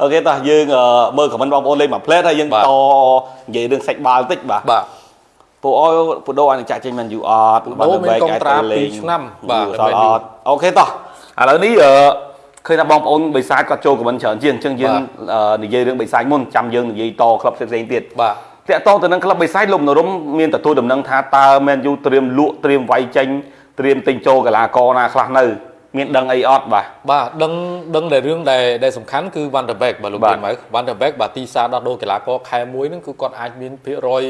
អូខេតោះយើងមើលខមមិនបងប្អូនលេងមួយផ្លេតហើយយើងតនិយាយរឿងសាច់បាល់បន្តិចបាទបាទពូអយពូដូអាចនឹងចាក់ចេញមែនយូអត់ពូដូមានកុងត្រា2ឆ្នាំបាទបាទអត់អូខេតោះឥឡូវនេះអឺឃើញថាបងប្អូនបិសាចគាត់ចូលខមមិនច្រើនជាងអញ្ចឹងយើងនិយាយរឿងបិសាចមុនចាំយើងនិយាយតក្លឹបផ្សេងៗទៀតបាទតាក់ទងទៅនឹងក្លឹបបិសាចលោកនរមមានទទួលដំណឹងថាតើមែនយូត្រៀមលក់ត្រៀមវាយចេញត្រៀមទិញចូលកីឡាករណាខ្លះនៅ មានដឹងអីអត់បាទបាទដឹងដឹងតែរឿងដែលដែលសំខាន់គឺ Van der Beek បាទលោកបាទមានមក Van der Beek បាទទីផ្សារដោះដូរកីឡាករខែមួយហ្នឹងគឺគាត់អាចមានភាគរយ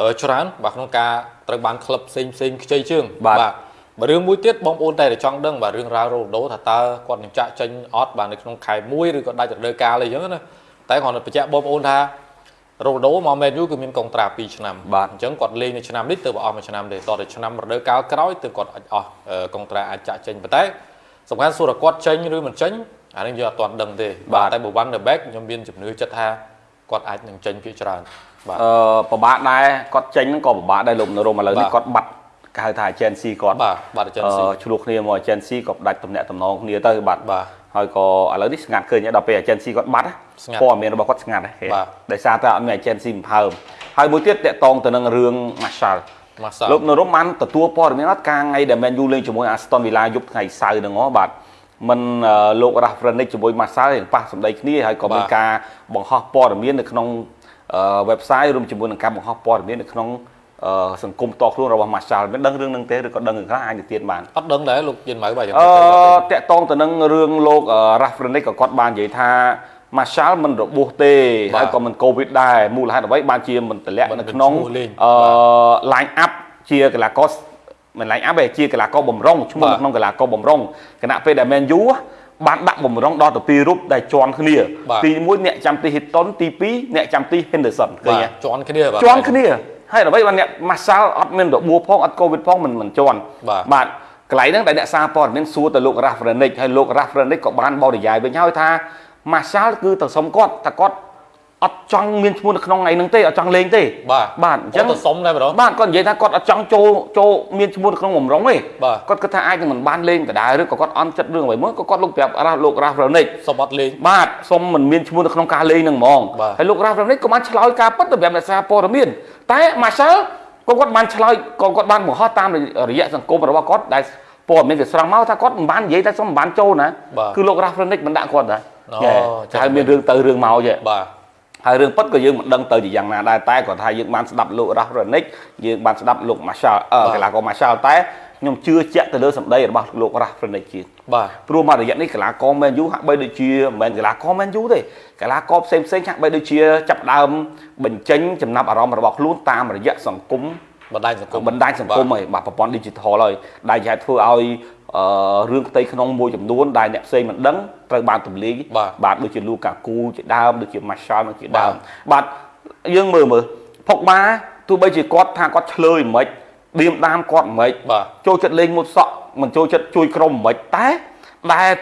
អឺច្រើនបាទក្នុងការត្រូវបានក្លឹបផ្សេងផ្សេងខ្ចីជើងបាទបាទរឿងមួយទៀតបងប្អូនតែតែចង់ដឹងបាទរឿងរ៉ាវរ៉ូដូថាតើគាត់នឹងចាក់ចេញអត់បាទនៅក្នុងខែមួយឬក៏ដាច់រដូវកាលអីចឹងណាតែគ្រាន់តែបញ្ជាក់បងប្អូនថារ៉ូដូមកមែនយូគឺមានកុងត្រា2ឆ្នាំបាទអញ្ចឹងគាត់លេងនៅឆ្នាំនេះទៅអស់មួយឆ្នាំទេតទៅឆ្នាំរដូវកាលក្រោយទៅគាត់អាចអស់អឺកុងត្រាអាចចាក់ចេញប៉ុន្តែ សំខាន់សួរថាគាត់ចេញឬមិនចេញអានេះយើងអត់ទាន់ដឹងទេបាទតែបើ Van der Beek ខ្ញុំមានជំនឿចិត្តថាគាត់អាចនឹងចេញភាគច្រើនបាទអឺពិបាកដែរគាត់ចេញហ្នឹងក៏ពិបាកដែរលោកនរមឥឡូវនេះបាទគាត់បាត់គេហៅថា agency គាត់បាទបាទអ agency ឺឆ្លោះគ្នាមក agency ក៏ផ្ដាច់ទំនាក់ទំនងគ្នាទៅបាទបាទហើយក៏ឥឡូវនេះស្ងាត់ឃើញហើយដល់ពេល agency គាត់បាត់ណាស្ងាត់ព័ត៌មានរបស់គាត់ស្ងាត់ហើយបាទដោយសារតែអត់មាន agency បំផើមហើយមួយទៀតតកតងទៅនឹងរឿង Marshall មកសា លោកនរមបានទទួលព័ត៌មានអត់ការថ្ងៃដែល Man U លេងជាមួយ Aston Villa យប់ថ្ងៃសៅរ៍ហ្នឹងហ៎បាទមិនអឺលោក Rafrenic ជាមួយ Marshall រៀងប៉ះសម្ដីគ្នាហើយក៏មានការបង្ហោះព័ត៌មាននៅក្នុងអឺ website រួមជាមួយនឹងការបង្ហោះព័ត៌មាននៅក្នុងអឺសង្គមតខ្លួនរបស់ Marshall មានដឹងរឿងហ្នឹងទេឬក៏ដឹងរឿងខ្លះអាចទៅទៀតបានអត់ដឹងដែរលោកយិនម៉ៅបាទយ៉ាងអឺទៅតកតងទៅនឹងរឿងលោក Rafrenic ក៏គាត់បាននិយាយថា Marshall មិនរបួសទេបាទហើយក៏មិន COVID ដែរមូលហេតុអ្វីបានជាមិនតម្លាក់មិននៅក្នុងឈ្មោះលេងអឺ line up ជាកីឡាករមិន line up ទេជាកីឡាករបំរុងឈ្មោះបាទនៅក្នុងកីឡាករបំរុងគណៈពេលដែល Man U បានដាក់បំរុងដល់ទៅពីររូបដែលជន់គ្នាបាទទី1អ្នកចាំទី Hitton ទី2អ្នកចាំទី Henderson ឃើញបាទទេជន់គ្នាបាទជន់គ្នាហើយអ្វីបានអ្នក Marshall អត់មានរបួសផងអត់ COVID ផងមិនមិនជន់បាទបាទកន្លែងហ្នឹងដែលអ្នកសារព័ត៌មានសួរទៅលោក Rafrenic ហើយលោក Rafrenic ក៏បានបរិយាយវិញហើយថា Marshall គឺទៅសុំគាត់ថាគាត់អត់ចង់មានឈ្មោះនៅក្នុងថ្ងៃហ្នឹងទេអត់ចង់លេងទេបាទបាទអញ្ចឹងគាត់ទៅសុំដែរម្ដងបាទគាត់និយាយថាគាត់អត់ចង់ចូលចូលមានឈ្មោះនៅក្នុងបំរុងទេបាទគាត់គិតថាអាចនឹងមិនបានលេងដដែលឬក៏គាត់អន់ចិត្តរឿងអ្វីមួយក៏គាត់លោកប្រាប់រ៉ាលោក Rafrenic សុំអត់លេងបាទសុំមិនមានឈ្មោះនៅក្នុងការលេងហ្នឹងហ្មងបាទហើយលោក Rafrenic ក៏បានឆ្លើយការពិតទៅប្រាប់អ្នកសារព័ត៌មានតែ Marshall ក៏គាត់បានឆ្លើយក៏គាត់បានបង្ហោះតាមរយៈសង្គមរបស់គាត់ដែលព័ត៌មានវាស្រង់មកថាគាត់មិនបាននិយាយតែសុំមិនបានចូលណាបាទគឺលោក Rafrenic មិនដាក់គាត់ដែរអូ ចាចឹងហើយមានរឿងទៅរឿងមកចេះបាទហើយរឿងពិតក៏យើងមិនដឹងទៅជាយ៉ាងណាដែរតែគាត់ថាយើងបានស្ដាប់លោក Rafrenic យើងបានស្ដាប់លោក Marshall អឺបាទកីឡាករ Marshall តែខ្ញុំជឿជាក់ទៅលើសម្ដីរបស់លោក Rafrenic ជាងបាទព្រោះមករយៈនេះកីឡាករ Man U ហាក់បីដូចជាមិនមែនកីឡាករ Man U ទេកីឡាករផ្សេងផ្សេងៗហាក់បីដូចជាចាប់ផ្ដើមបញ្ចេញចំណាប់អារម្មណ៍របស់ខ្លួនតាមរយៈសង្គមបណ្ដាញសង្គមបណ្ដាញសង្គមហើយបាទប្រព័ន្ធ digital ហើយដែលជាធ្វើឲ្យ អឺរឿងផ្ទៃក្នុងមួយចំនួនដែលអ្នកផ្សេងមិនដឹងត្រូវបានទម្លាយបាទបាទដូចជាលូកាគូជាដើមដូចជា Marshall ដូចជាដើមបាទយើងមើលមើលផុកបាទោះបីជាគាត់ថាគាត់ឆ្លើយមិនឌៀមដាមគាត់មិនបាទចូលចិត្តលេងមុតសក់មិនចូលចិត្តជួយក្រុមមិនតែដែល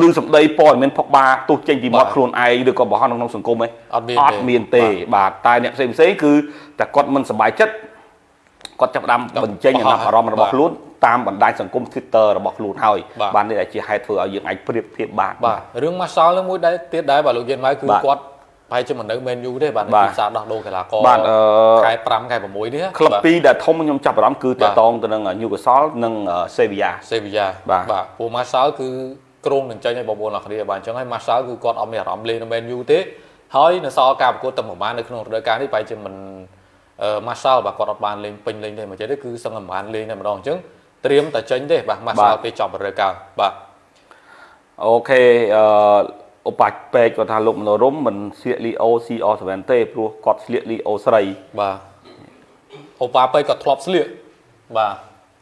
លឺសម្ដីព័ត៌មានផុកបាទោះចេញពីមាត់បាទខ្លួនឯងឬក៏បង្ហោះនៅក្នុងសង្គមឯងអត់មានអទេត់មានទេ បាទតែអ្នកផ្សេងផ្សេងៗគឺតែគាត់មិនសប្បាយចិត្តគាត់ចាប់ផ្ដើមបាទបញ្ចេញចំណាប់អារម្មណ៍របស់បាទខ្លួន តាមបណ្ដាញសង្គម Twitter របស់ខ្លួនហើយបាទបាននេះដែលជាហេតុធ្វើឲ្យយើងអាចប្រៀបធៀបបានបាទរឿង Marshall នឹងមួយដែរទៀតដែរបាទលោកយិនម៉ៅគឺបាទគាត់ប្រហែលជាមិននៅ Man U ទេបាទនៅបាទទីផ្សារដោះដូរកីឡាករបាទអឺខែ5ខែ6នេះក្លឹបបាទពីរដែលធំខ្ញុំចាប់អារម្មណ៍គឺបាទតកតងទៅនឹង Newcastle និង Sevilla សេវីយ៉ាបាទបាទពូ Marshall គឺក្រុងនឹងចេញឲ្យបងប្អូនអរគ្នាបាទអញ្ចឹងហើយ Marshall គឺគាត់អត់មានអារម្មណ៍លេងនៅ Man U ទេហើយនៅសល់ការប្រកួតតែប្រហែលនៅក្នុងរដូវកាលនេះប្រហែលជាមិនអឺ Marshall បាទគាត់អត់បានលេងពេញលេងទេមកចេះទេគឺសឹងតែមិនបានលេងតែម្ដងអញ្ចឹង ត្រៀមតែចេញទេបាទ Marshall ពេលចប់រដូវកាលបាទអូខេអឺឧបាច់ពេកគាត់ថាលោកមនោរមមិនស្លៀកលីអូ CR7 ទេព្រោះគាត់ស្លៀកលីអូស្រីបាទអូប៉ាប៉ៃគាត់ធ្លាប់ស្លៀកបាទ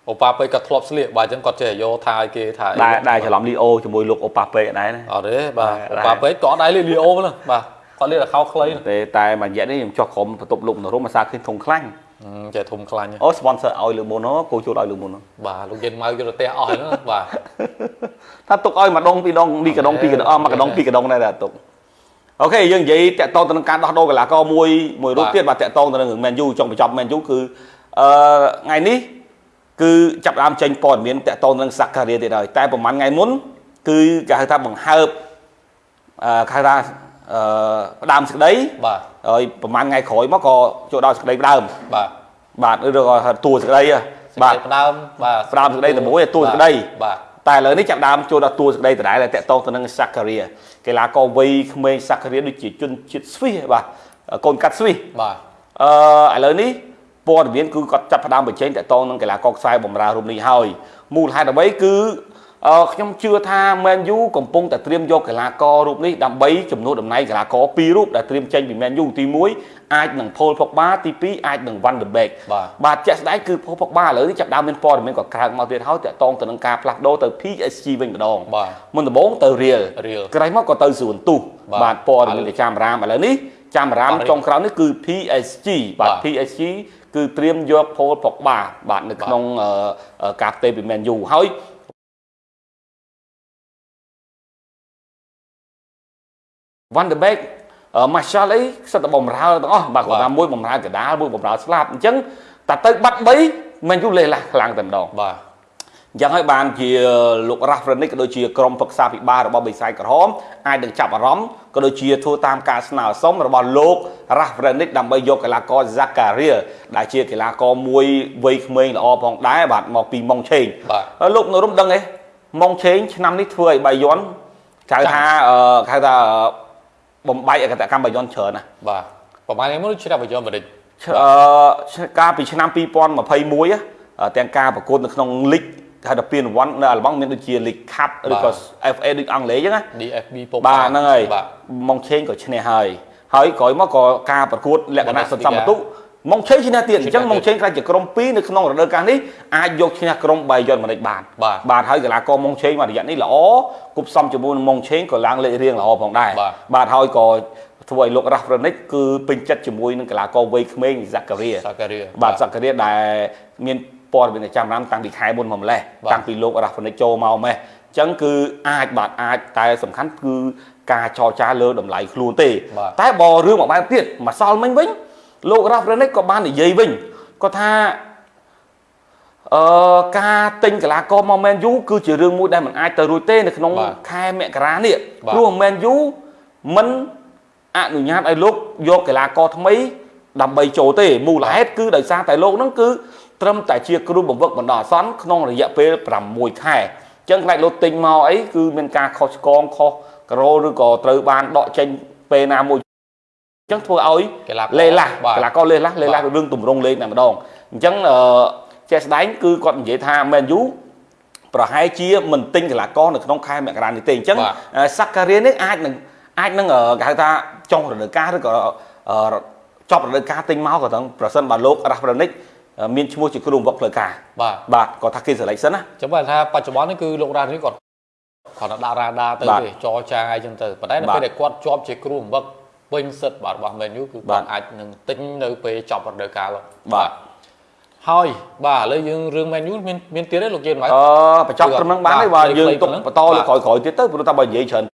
អូប៉ាប៉ៃគាត់ធ្លាប់ស្លៀកបាទអញ្ចឹងគាត់ចេះយកថាឲ្យគេថាអីដែលដែលច្រឡំលីអូជាមួយលោកអូប៉ាពេកដែរណាអត់ទេបាទដែរអូប៉ាប៉ៃក៏អត់ដែរលៀកលីអូហ្នឹងបាទគាត់លៀកតែខោខ្លីហ្នឹងទេតែមួយរយៈនេះខ្ញុំចុះក្រុមបន្ទប់លោកមនោរមអាសាឃើញធំខ្លាញ់ហឹម ចេះធំខ្លាញ់ហ្នឹងអូ sponsor ឲ្យលើមុនហ៎គោជួលឲ្យលើមុនហ៎បាទលោកយិនម៉ៅយកទៅផ្ទះអស់ហើយហ្នឹងបាទថាទុកឲ្យម្ដងពីរដងពីរកដងពីរកដងអស់មួយកដងពីរកដងដែរតែទុកអូខេយើងនិយាយតាក់ទងទៅនឹងការដោះដូរកីឡាករមួយមួយរូបបាទទៀតបាទតាក់ទងទៅនឹង Man U ចង់បញ្ចប់ Man U គឺអឺថ្ងៃនេះគឺចាប់ផ្ដើមចេញព័ត៌មានតាក់ទងទៅនឹងសាការីទៀតហើយតែប្រហែលថ្ងៃមុនគឺគេហៅថាបង្ហើបអឺគេហៅថា អឺផ្ដើមសេចក្តីបាទហើយប្រហែលថ្ងៃក្រោយមកក៏ចូលដល់សេចក្តីផ្ដើមបាទបាទឬក៏ហៅតួសេចក្តីហ៎សេចបាទក្តីផ្ដើមបាទផ្ដើមសេចក្តីតែមួយតួសេចក្តីបាទតែឥឡូវនេះចាប់ដើមចូលដល់តួសេចក្តីដដែលដែលតកតងទៅនឹងសាការីកីឡាករវ័យក្មេងសាការីដូចជាជនជាតិស្វីសបាទកូនកាត់ស្វីសបាទអឺឥឡូវនេះព័ត៌មានគឺគាត់ចាប់ផ្ដើមបញ្ចេញតកតងនឹងកីឡាករខ្សែបំរើរូបនេះហើយមូលហេតុអ្វីគឺ អឺខ្ញុំជឿថា Man U កំពុងតែត្រៀមយកកីឡាកររូបនេះដើម្បីចំនួនតំណែងកីឡាករពីររូបដែលត្រៀមចេញពី Man U ទី1អាចនឹង Paul Pogba ទី2អាចនឹង Van de Beek បាទបាទជាក់ស្ដែងគឺ Paul Pogba ឥឡូវនេះចាប់ផ្ដើមមានព័ត៌មានក៏ក្រើកមកទៀតហើយតកតងទៅនឹងការផ្លាស់ប្ដូរទៅ PSG វិញម្ដងបាទមុនដំបូងទៅ Real Real ក្រោយមកក៏ទៅសួនទុះបាទបាទព័ត៌មានទៅចាំរាមឥឡូវនេះចាំរាមបាទចុងក្រោយនេះគឺ PSG បាទបាទ PSG គឺត្រៀមយក Paul Pogba បាទនៅក្នុងអឺអឺការផ្ទេរពី Man U ហើយ Van de Beek អឺ Martial អីសិតតែបំរើទាំងអស់បាទគាត់ថាមួយបំរើកដាលមួយបំរើស្លាប់អញ្ចឹងតែទៅបាត់3 Man U លេះឡាស់ខ្លាំងតែម្ដងបាទអញ្ចឹងហើយបានជាលោក Ralph Rangnick ក៏ដូចជាក្រុមប្រឹក្សាពិបាលរបស់បិសាយក្រហមអាចនឹងចាប់អារម្មណ៍ក៏ដូចជាធ្វើតាមការស្នើសុំរបស់លោក Ralph Rangnick ដើម្បីយកកីឡាករ Zakaria ដែលជាកីឡាករមួយវ័យក្មេងល្អផងដែរបាទមកពីម៉ុងឆេងបាទហើយលោកនៅរំដឹងទេម៉ុងឆេងឆ្នាំនេះធ្វើឲ្យបាយ័នគេហៅថាអឺគេហៅថា បំបែកអកតកម្មបាយ័នច្រើនណាស់បាទប្រហែលថ្ងៃមុនឆ្នាំបច្ចុប្បន្នបន្តិចអឺកាលពីឆ្នាំ2021ហ៎ទាំងការប្រកួតនៅក្នុងលីកគេហៅថាពានរង្វាន់នៅអាល្លឺម៉ង់មានដូចជា League Cup ឬក៏ FA ដូចអង់គ្លេសអញ្ចឹងណា DFB ពុកបាទហ្នឹងហើយបាទម៉ុងឆេងក៏ឈ្នះហើយហើយក្រោយមកក៏ការប្រកួតលក្ខណៈសន្សំបន្ទុក ម៉ុងឆេងឈ្នះទៀតអញ្ចឹងឈ្នះទៀតម៉ុងឆេងខ្លាចជាក្រុម2នៅក្នុងរដូវកាលនេះអាចយកឈ្នះក្រុមបាយ័នម៉ានិចបានបាទបាទហើយកីឡាករម៉ុងឆេងមួយរយៈនេះល្អគប់ផ្សំជាមួយនឹងម៉ុងឆេងក៏ឡើងលេខរៀងល្អផងដែរបាទបាទហើយក៏ធ្វើឲ្យលោករ៉ាហ្វ្រនិចគឺពេញចិត្តជាមួយនឹងកីឡាករវ័យក្មេងហ្សាការីសាការីបាទសក្តិដែលមានព័ត៌មានចាំរាមតាំងពីខែមុនមកម្លេះបាទតាំងពីលោករ៉ាហ្វនិចចូលមកម៉េះអញ្ចឹងគឺអាចបាទអាចតែសំខាន់គឺការចរចាលើតម្លៃខ្លួនទេបាទតែបើរឿងមួយបែបទៀតម្សិលមិញវិញ លោករ៉ាហ្វនិចក៏បាននិយាយវិញគាត់ថាអឺការទិញកីឡាករមក Man U គឺជារឿងមួយដែលមិនអាចទៅរួចទេនៅក្នុងបាទខែមករានេះបាទព្រោះ Man U មិនអនុញ្ញាតឲ្យលោកយកកីឡាករថ្មី ដើម្បីចូលទេមូលហេតុគឺដោយសារតែលោកហ្នឹងគឺត្រឹមតែជាគ្រូបង្វឹកបណ្ដោះអាសន្នក្នុងរយៈពេល6ខែអញ្ចឹងខ្លាចលោកទិញមកអីគឺមានការខុសឆ្គងខុសក្រោឬក៏ត្រូវបានដកចេញពេលណាមួយអញ្ចឹងធ្វើឲ្យកីឡាករលេះឡាស់បាទកីឡាករលេះឡាស់លេះឡាស់បាទរឿងទម្រង់លេងតែម្ដងអញ្ចឹងអឺជាក់ស្ដែងគឺគាត់និយាយថា Man U ប្រហែលជាមិនទិញកីឡាករនៅក្នុងខែមករានេះទេអញ្ចឹងបាទអឺសាការីនេះអាចនឹងអាចនឹងអឺគេហៅថាចុងរដូវកាលឬក៏អឺចប់រដូវកាលទិញមកក៏ទាំងប្រសិនបើលោករ៉ាហ្វ្រនិចមានឈ្មោះជាគ្រូបង្វឹកផ្លូវការបាទបាទគាត់ថាគេសេលេចសិនណាចាំបើថាបច្ចុប្បន្ននេះគឺលោករ៉ានេះគាត់គាត់ដាក់រ៉ាដាទៅបាទទេចរចាអីចឹងទៅប៉ុន្តែនៅបាទពេលដែលគាត់ជាប់ជាគ្រូបង្វឹក ពេញសិទ្ធិបាទរបស់ Man U គឺបាគាត់ទអាចនឹងទិញនៅពេលចប់រដូវកាលបាទហើយបាទឥឡូវយើងរឿង Man U មានមានទៀតទេលោកជឿនបាទអឺបញ្ចប់ត្រឹមហ្នឹងបានទេបាទបាទយើងខ្លីៗទុកប៉ុណ្ណឹងបន្តលើបាទក្រោយៗទៀតទៅព្រោះតែបើនិយាយច្រើន